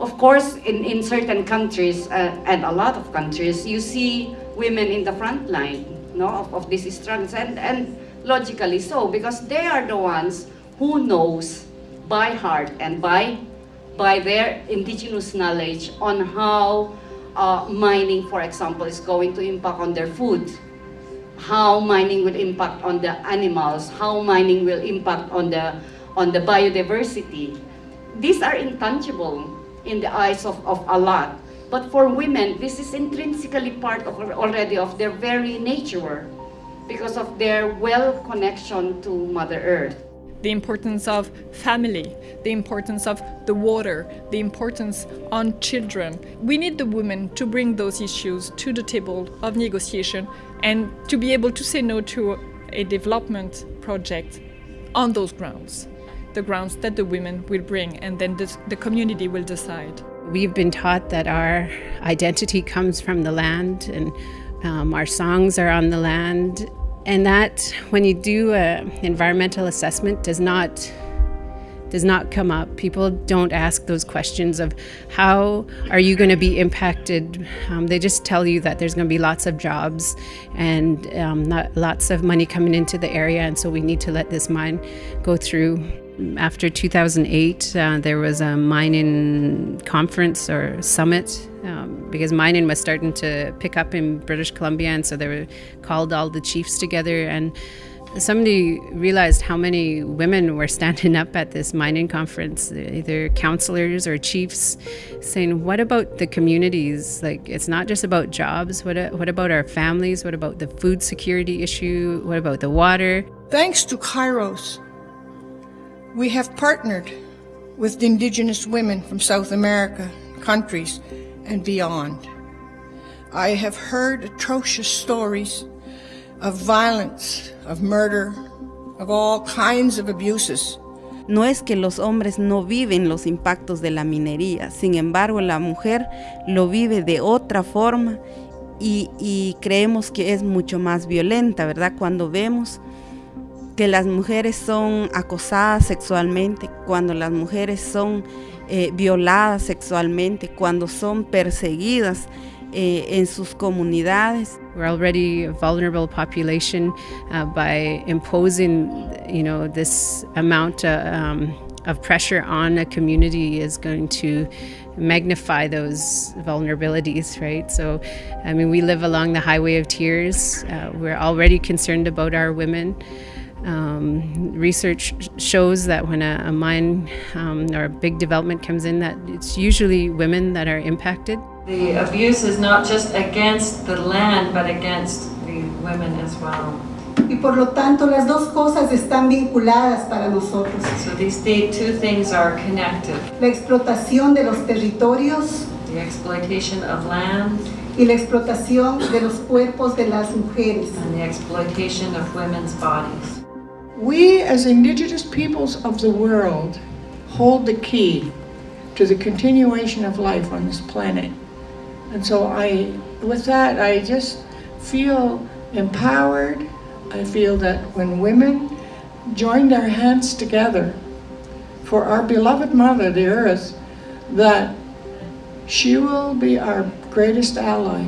Of course, in, in certain countries, uh, and a lot of countries, you see women in the front line no, of, of these struggles, and, and logically so, because they are the ones who knows by heart and by, by their indigenous knowledge on how uh, mining, for example, is going to impact on their food, how mining will impact on the animals, how mining will impact on the, on the biodiversity. These are intangible in the eyes of, of a lot. But for women, this is intrinsically part of already of their very nature because of their well connection to Mother Earth. The importance of family, the importance of the water, the importance on children. We need the women to bring those issues to the table of negotiation and to be able to say no to a development project on those grounds the grounds that the women will bring, and then the community will decide. We've been taught that our identity comes from the land and um, our songs are on the land. And that, when you do an environmental assessment, does not does not come up. People don't ask those questions of how are you going to be impacted. Um, they just tell you that there's going to be lots of jobs and um, lots of money coming into the area, and so we need to let this mine go through. After 2008, uh, there was a mining conference or summit um, because mining was starting to pick up in British Columbia, and so they were called all the chiefs together and somebody realized how many women were standing up at this mining conference, either counselors or chiefs, saying, What about the communities? Like, it's not just about jobs. What, what about our families? What about the food security issue? What about the water? Thanks to Kairos, we have partnered with indigenous women from South America countries and beyond. I have heard atrocious stories No es que los hombres no viven los impactos de la minería, sin embargo la mujer lo vive de otra forma y, creemos que es mucho más violenta, ¿verdad? Cuando vemos que las mujeres son acosadas sexualmente, cuando las mujeres son eh, violadas sexualmente, cuando son perseguidas eh, en sus comunidades. We're already a vulnerable population uh, by imposing, you know, this amount of, uh, um, of pressure on a community is going to magnify those vulnerabilities, right? So, I mean, we live along the highway of tears. Uh, we're already concerned about our women. Um, research shows that when a, a mine um, or a big development comes in, that it's usually women that are impacted. The abuse is not just against the land, but against the women as well. Y por lo tanto, las dos cosas están vinculadas para nosotros. So these two things are connected. La explotación de los territorios. The exploitation of land. Y la explotación de los cuerpos de las mujeres. And the exploitation of women's bodies. We as indigenous peoples of the world hold the key to the continuation of life on this planet. And so I, with that, I just feel empowered. I feel that when women join their hands together for our beloved mother, the earth, that she will be our greatest ally